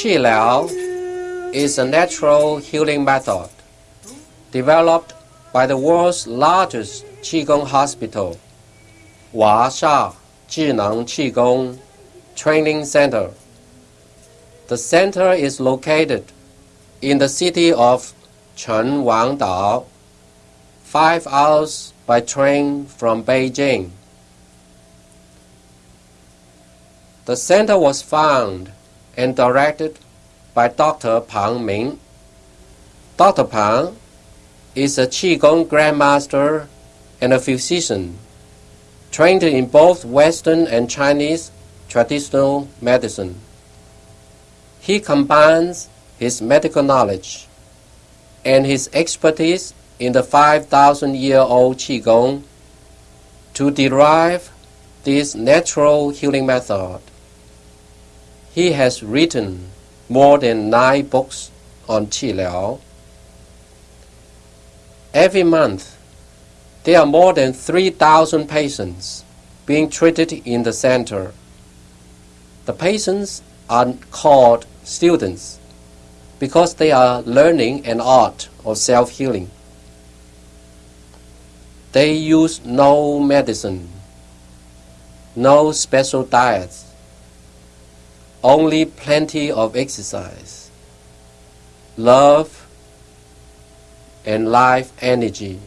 Qi Liao is a natural healing method developed by the world's largest Qigong hospital, Huaxia Zhineng Qigong Training Center. The center is located in the city of Qinhuangdao, five hours by train from Beijing. The center was founded and directed by Dr. Pang Ming. Dr. Pang is a Qigong Grandmaster and a physician, trained in both Western and Chinese traditional medicine. He combines his medical knowledge and his expertise in the 5,000 year old Qigong to derive this natural healing method. He has written more than nine books on Qi Liao. Every month, there are more than 3,000 patients being treated in the center. The patients are called students because they are learning an art of self healing. They use no medicine, no special diets, only plenty of exercise, love, and life energy.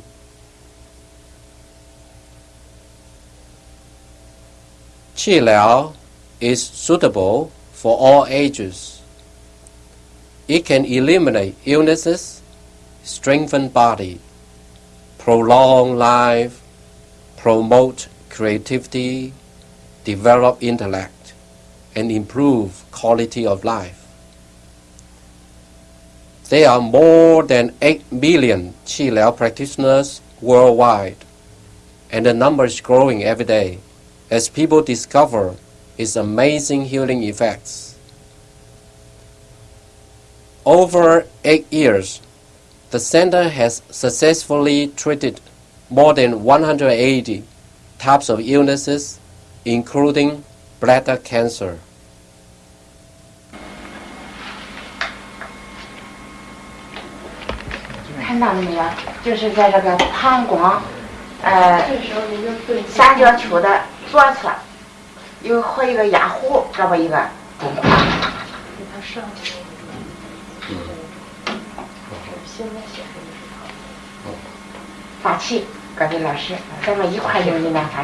Qi Liao is suitable for all ages. It can eliminate illnesses, strengthen body, prolong life, promote creativity, develop intellect, and improve quality of life. There are more than 8 million Qi practitioners worldwide, and the number is growing every day as people discover its amazing healing effects. Over eight years, the center has successfully treated more than 180 types of illnesses, including bladder cancer. 看到了没有？就是在这个膀胱，呃，三角球的左侧，有和一个压壶，这么一个。各位老师，咱们一块用你们发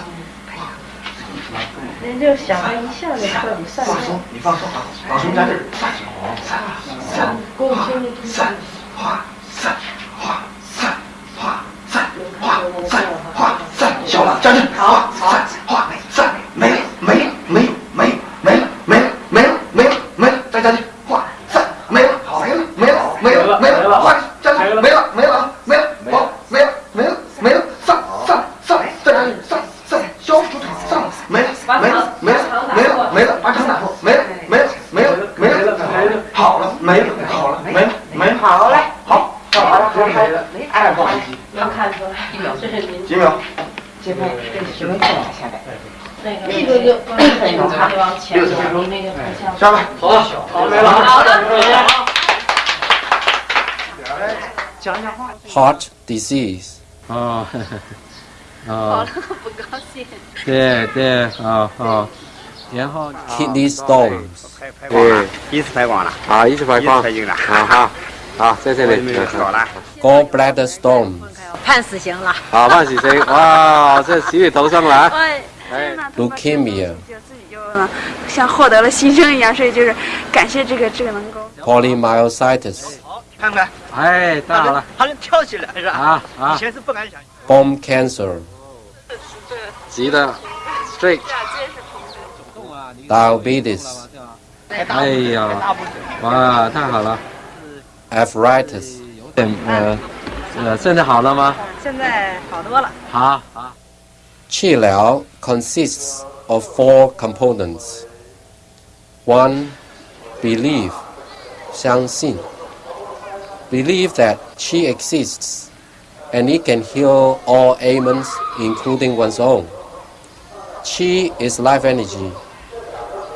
您就想一下，就彻底散了。放松，你放松，放松，咱这儿放松，散，散，散，散。哎，不好意思，能看出来，这是您几秒？这边这没进来，现在。那个那个就那个还往前走，离那个。下来，好了，好没了。，Heart disease. 哦，哦，不高兴。对对，哦哦，然后 kidney stones, 对，一次拍光了，啊，一起排一次放，拍净了，好好好，在这里，好了。gallbladder stones, 判死刑了。好，万喜生，哇，这洗你头上来，哎，哎，leukemia, 嗯，像获得了新生一样，所以就是感谢这个这个能够。polymyositis, 看看，哎，太好了，好像跳起来是吧？啊啊。以，前是不敢想。bone cancer, 急的，straight，diabetes, 哎呀，哇，太好了！arthritis 嗯呃呃，现在好了吗？现在好多了。好好。治疗 consists of four components. One, believe, 相信. Believe that qi exists and it can heal all ailments, including one's own. Qi is life energy.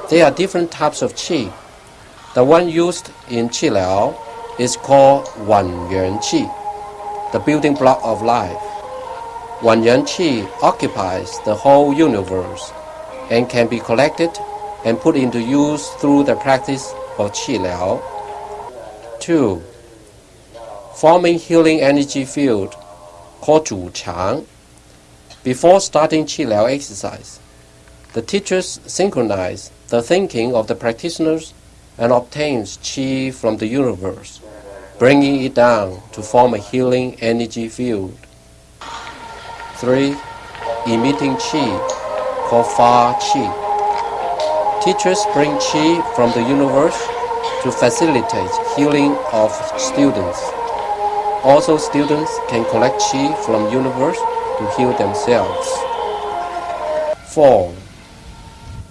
There are different types of qi. The one used in qi Liao is called Hun Yuan Qi, the building block of life. Hun Yuan Qi occupies the whole universe and can be collected and put into use through the practice of Qi Liao. 2. Forming healing energy field called Zhu Chang. Before starting Qi Liao exercise, the teachers synchronize the thinking of the practitioners and obtains Qi from the universe, bringing it down to form a healing energy field. 3. Emitting Qi, called Fa Qi. Teachers bring Qi from the universe to facilitate healing of students. Also, students can collect Qi from universe to heal themselves. 4.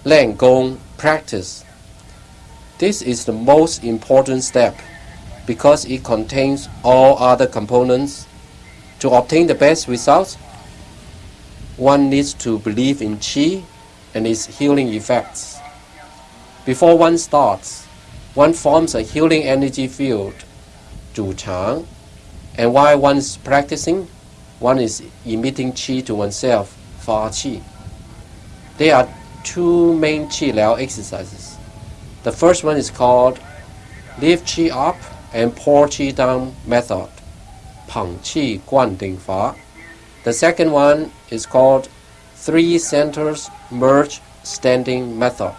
Lian Gong practice. This is the most important step because it contains all other components. To obtain the best results, one needs to believe in Qi and its healing effects. Before one starts, one forms a healing energy field, Zhu Chang, and while one is practicing, one is emitting Qi to oneself, Fa Qi. There are two main Qi Liao exercises. The first one is called Lift Qi Up and Pour Qi Down method, Peng Qi Guan Ding Fa. The second one is called Three Centers Merge Standing Method.